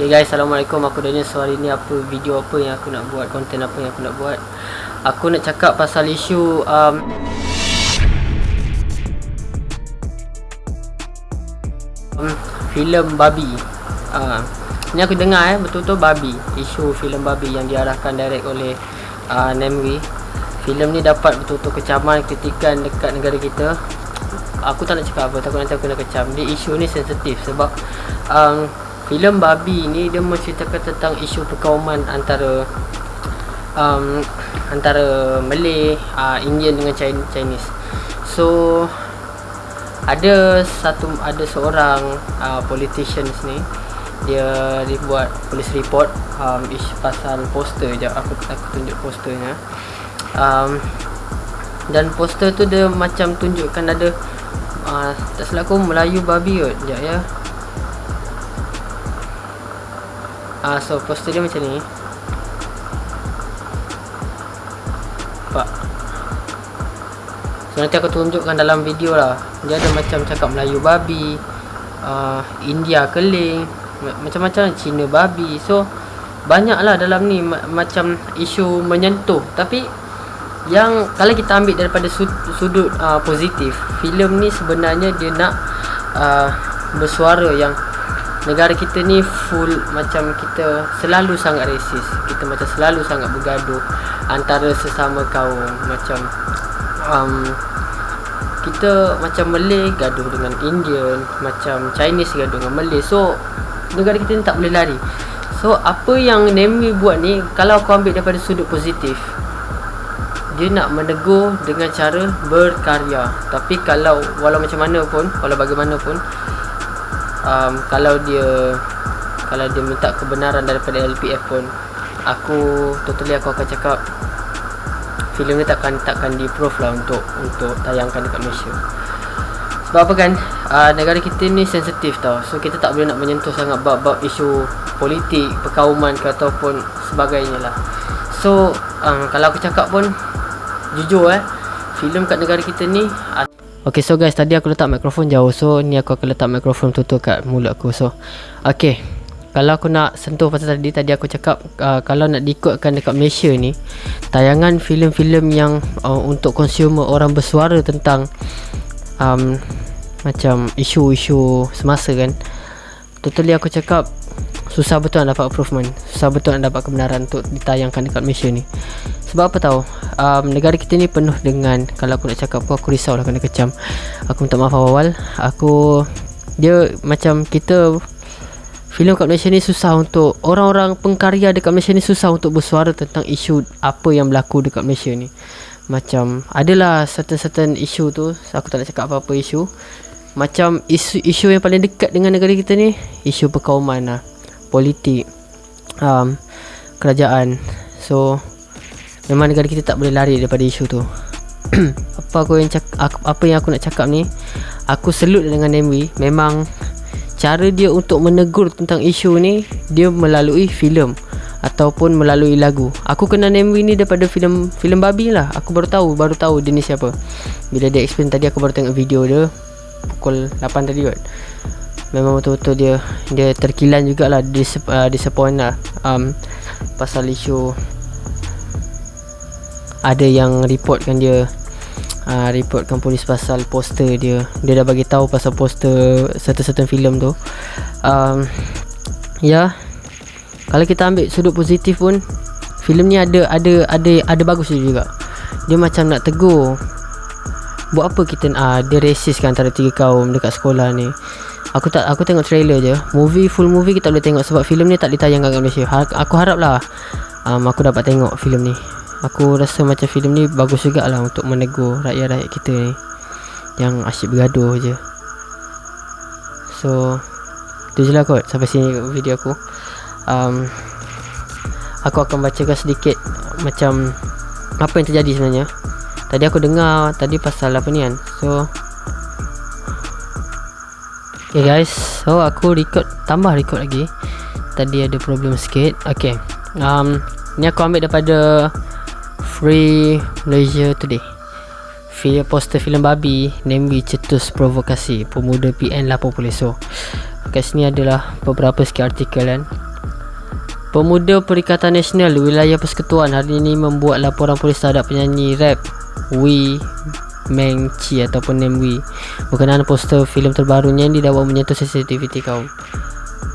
Okay guys, Assalamualaikum. Aku Daniel. So hari ni apa video apa yang aku nak buat Konten apa yang aku nak buat? Aku nak cakap pasal isu um, um, filem babi. Uh, Ni aku dengar eh Betul-betul babi. Isu filem babi yang diarahkan direct oleh uh, Nemri. Filem ni dapat betul-betul kecaman Kritikan dekat negara kita. Aku tak nak cakap apa Takut nanti aku nak kecam. Dia isu ni sensitif Sebab um, filem babi ni dia menceritakan tentang isu perkauman antara um, antara Malay, uh, Indian dengan Chinese. So ada satu ada seorang uh, politicians ni dia dibuat polis report um, isu pasal poster je aku aku tunjuk posternya um, dan poster tu dia macam tunjukkan ada uh, tak silap aku Melayu babi kot sekejap ya uh, so poster dia macam ni. Pak. So nanti aku tunjukkan dalam video lah. Dia ada macam cakap Melayu babi, uh, India keling, macam-macam Cina babi. So banyaklah dalam ni ma macam isu menyentuh. Tapi yang kalau kita ambil daripada sud sudut uh, positif, filem ni sebenarnya dia nak uh, bersuara yang negara kita ni full macam kita selalu sangat resis kita macam selalu sangat bergaduh antara sesama kaum. Macam um, kita macam Malay gaduh dengan Indian macam Chinese gaduh dengan Malay. So negara kita ni tak boleh lari. So apa yang Nemi buat ni kalau aku ambil daripada sudut positif dia nak menegur dengan cara berkarya. Tapi kalau walau macam mana pun walau bagaimanapun um, kalau dia kalau dia minta kebenaran daripada LPF pun aku totally aku akan cakap filem ni takkan takkan di proof lah untuk untuk tayangkan dekat Malaysia. Sebab apa kan? Uh, negara kita ni sensitif tau. So kita tak boleh nak menyentuh sangat bab-bab isu politik perkauman ke ataupun sebagainya lah. So um, kalau aku cakap pun jujur eh filem kat negara kita ni Okay so guys tadi aku letak mikrofon jauh. So ni aku akan letak mikrofon tutup kat mulut aku. So Okay. Kalau aku nak sentuh pasal tadi Tadi aku cakap uh, Kalau nak diikutkan dekat Malaysia ni Tayangan filem-filem yang uh, Untuk consumer orang bersuara tentang um, Macam isu-isu semasa kan. Totally aku cakap Susah betul nak dapat improvement. Susah betul nak dapat kebenaran Untuk ditayangkan dekat Malaysia ni. Sebab apa tahu? Um, Negara kita ni penuh dengan Kalau aku nak cakap apa Aku risau lah kena kecam. Aku minta maaf awal-awal. Aku Dia macam kita Filem kat Malaysia ni susah untuk Orang-orang pengkarya dekat Malaysia ni Susah untuk bersuara tentang isu Apa yang berlaku dekat Malaysia ni. Macam Adalah certain-certain isu tu Aku tak nak cakap apa-apa isu. Macam isu isu yang paling dekat dengan negara kita ni isu perkauman lah politik um, kerajaan. So memang negara kita tak boleh lari daripada isu tu. Apa aku yang cak- aku, apa yang aku nak cakap ni aku selut dengan Nemi memang cara dia untuk menegur tentang isu ni dia melalui filem ataupun melalui lagu. Aku kenal Nemi ni daripada filem filem babi lah. Aku baru tahu baru tahu dia ni siapa. Bila dia explain tadi aku baru tengok video dia pukul 8 tadi kot memang betul-betul dia dia terkilan jugalah dis, uh, disappoint lah. Um, pasal isu ada yang reportkan dia uh, reportkan polis pasal poster dia. Dia dah bagi tahu pasal poster certain-certain filem tu. Um, ya kalau kita ambil sudut positif pun filem ni ada ada ada ada bagus juga. Dia macam nak tegur buat apa kita uh, dia racist kan antara tiga kaum dekat sekolah ni Aku tak aku tengok trailer je. Movie full movie kita boleh tengok sebab filem ni tak ditayangkan kat Malaysia. Ha, aku haraplah um, aku dapat tengok filem ni. Aku rasa macam filem ni bagus jugalah untuk menegur rakyat-rakyat kita ni yang asyik bergaduh je. So tu je lah kot sampai sini video aku. Um, aku akan bacakan sedikit macam apa yang terjadi sebenarnya. Tadi aku dengar tadi pasal apa ni kan. So Okay guys So aku record Tambah record lagi. Tadi ada problem sikit. Okay um, Ni aku ambil daripada Free Malaysia Today. Film poster filem babi Nemi cetus provokasi Pemuda PN lapor polis So Kat sini adalah Beberapa sikit artikel kan. Pemuda Perikatan Nasional Wilayah Persekutuan hari ini membuat laporan polis terhadap penyanyi rap Wee Meng Chi ataupun Nam Wee berkenaan poster filem terbarunya yang didakwa menyentuh sensitiviti kaum.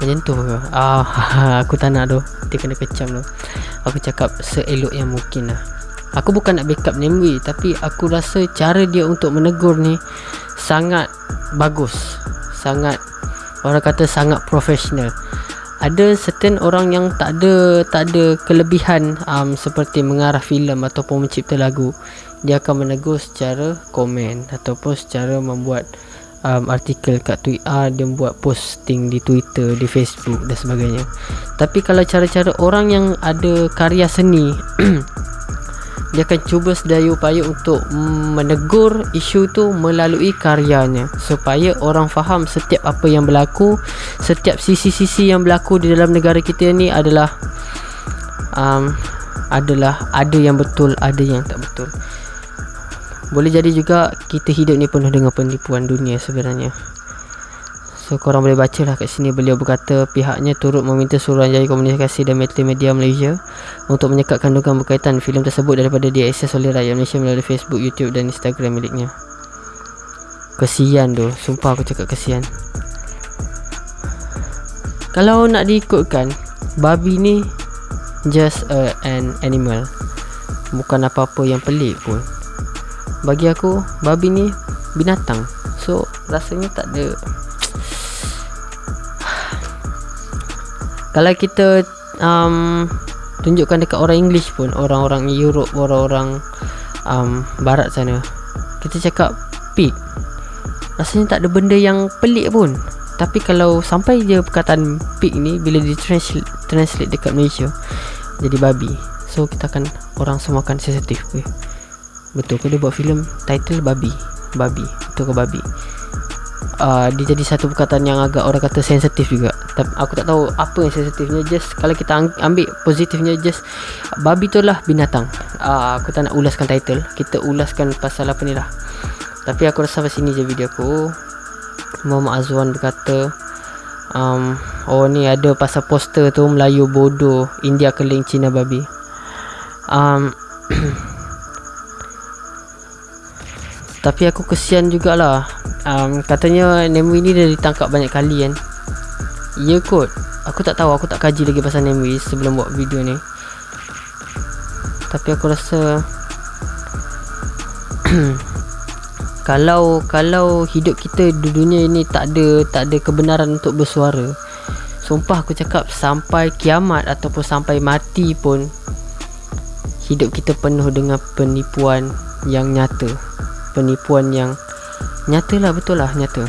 Menyentuh ke? Ah, aku tak nak tu. Dia kena kecam tu. Aku cakap seelok yang mungkin lah. Aku bukan nak backup Nam Wee tapi aku rasa cara dia untuk menegur ni sangat bagus. Sangat orang kata sangat profesional ada certain orang yang tak ada tak ada kelebihan um, seperti mengarah filem ataupun mencipta lagu. Dia akan menegur secara komen ataupun secara membuat um, artikel kat Twitter dia buat posting di Twitter di Facebook dan sebagainya. Tapi kalau cara-cara orang yang ada karya seni dia akan cuba sedaya upaya untuk menegur isu tu melalui karyanya. Supaya orang faham setiap apa yang berlaku setiap sisi-sisi yang berlaku di dalam negara kita ni adalah um, adalah ada yang betul ada yang tak betul. Boleh jadi juga kita hidup ni penuh dengan penipuan dunia sebenarnya So korang boleh baca lah kat sini beliau berkata pihaknya turut meminta Suruhanjaya Komunikasi dan Media Malaysia untuk menyekat kandungan berkaitan filem tersebut daripada diakses oleh rakyat Malaysia melalui Facebook, YouTube dan Instagram miliknya. Kesian tu, sumpah aku cakap kesian. Kalau nak diikutkan, babi ni just a, an animal. Bukan apa-apa yang pelik pun. Bagi aku, babi ni binatang. So, rasanya tak ada kalau kita um, tunjukkan dekat orang English pun orang-orang Europe orang-orang um, barat sana kita cakap pig rasanya tak ada benda yang pelik pun. Tapi kalau sampai je perkataan pig ni bila di translate, dekat Malaysia jadi babi. So kita akan orang semua akan sensitif ke betul ke dia buat filem? Title babi. Babi. Betul ke babi uh, dia jadi satu perkataan yang agak orang kata sensitif juga. Tapi aku tak tahu apa yang sensitifnya just kalau kita ambil positifnya just babi tu lah binatang. Uh, aku tak nak ulaskan title kita ulaskan pasal apa ni lah. Tapi aku rasa sampai sini je video aku. Muhammad Azwan berkata um, oh ni ada pasal poster tu Melayu bodoh India keling Cina babi. Um, tapi aku kesian jugalah. Um, katanya Nemo ini dah ditangkap banyak kali kan. Ya kot. Aku tak tahu Aku tak kaji lagi pasal Nemo Sebelum buat video ni. Tapi aku rasa Kalau Kalau hidup kita Di dunia ini Tak ada Tak ada kebenaran untuk bersuara Sumpah aku cakap Sampai kiamat Ataupun sampai mati pun Hidup kita penuh dengan penipuan Yang nyata Penipuan yang Nyata lah betul lah nyata.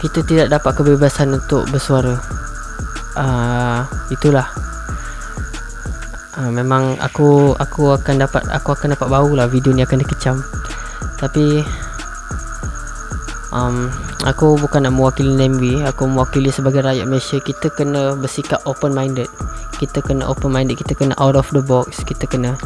Kita tidak dapat kebebasan untuk bersuara. Uh, Itulah. Uh, Memang aku aku akan dapat aku akan dapat bau lah video ni akan dikecam. Tapi um, Aku bukan nak mewakili Nembi Aku mewakili sebagai rakyat Malaysia. Kita kena bersikap open minded Kita kena open minded Kita kena out of the box. Kita kena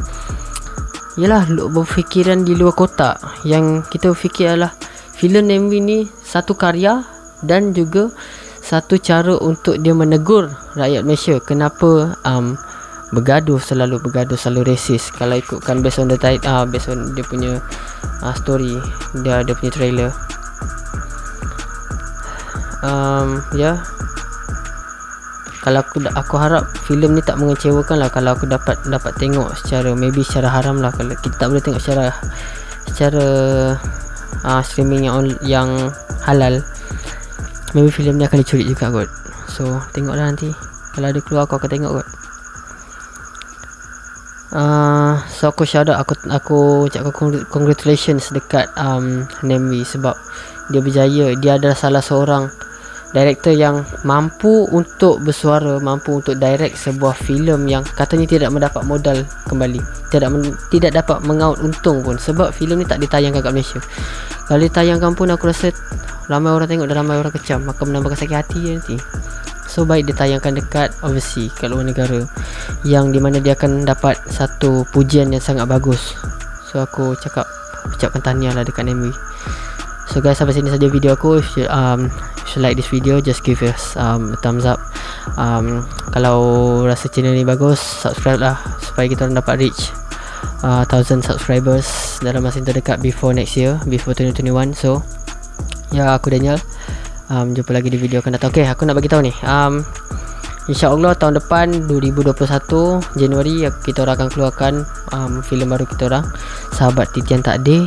Yalah berfikiran di luar kotak. Yang kita fikir adalah filem MV ni satu karya Dan juga Satu cara untuk dia menegur Rakyat Malaysia. Kenapa um, Bergaduh selalu bergaduh Selalu resis Kalau ikutkan based on the title uh, Based on dia punya uh, Story Dia ada punya trailer. Um, Ya. yeah kalau aku aku harap filem ni tak mengecewakan lah kalau aku dapat dapat tengok secara maybe secara haram lah. Kalau kita tak boleh tengok secara secara uh, streaming yang yang halal maybe filem ni akan dicuri juga kot. So tengoklah nanti. Kalau ada keluar aku akan tengok kot. Uh, so aku shout out aku aku ucapkan congratulations dekat um, Nemi sebab dia berjaya. Dia adalah salah seorang director yang mampu untuk bersuara mampu untuk direct sebuah filem yang katanya tidak mendapat modal kembali. Tidak tidak dapat mengaut untung pun. Sebab filem ni tak ditayangkan kat Malaysia. Kalau ditayangkan pun aku rasa ramai orang tengok dan ramai orang kecam. Akan menambahkan sakit hati je nanti. So baik ditayangkan dekat overseas kat luar negara yang di mana dia akan dapat satu pujian yang sangat bagus. So aku cakap ucapkan tahniah lah dekat Nemi So guys sampai sini saja video aku. Um, like this video Just give us um, a thumbs up. Um, kalau rasa channel ni bagus subscribe lah supaya kita orang dapat reach uh, 1000 subscribers dalam masa yang terdekat before next year before 2021 so ya aku Daniel. Um, jumpa lagi di video akan datang. Ok aku nak bagi tahu ni. Um, InsyaAllah tahun depan 2021 Januari kita orang akan keluarkan um, filem baru kita orang. Sahabat Titian Takdir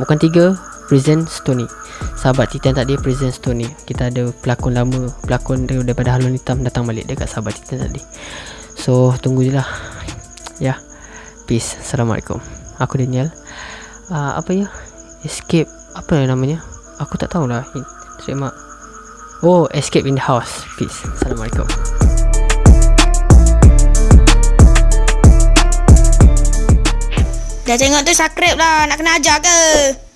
bukan tiga Prison Stony. Sahabat Titan tak dia Prison Stony. Kita ada pelakon lama Pelakon daripada Halun Hitam Datang balik dekat Sahabat Titan tadi. So tunggu je lah. Ya. Yeah. Peace. Assalamualaikum. Aku Daniel. Uh, Apa ya? Escape. Apa namanya? Aku tak tahulah. Terima Oh Escape in the House. Peace. Assalamualaikum. Dah tengok tu subscribe lah. Nak kena ajar ke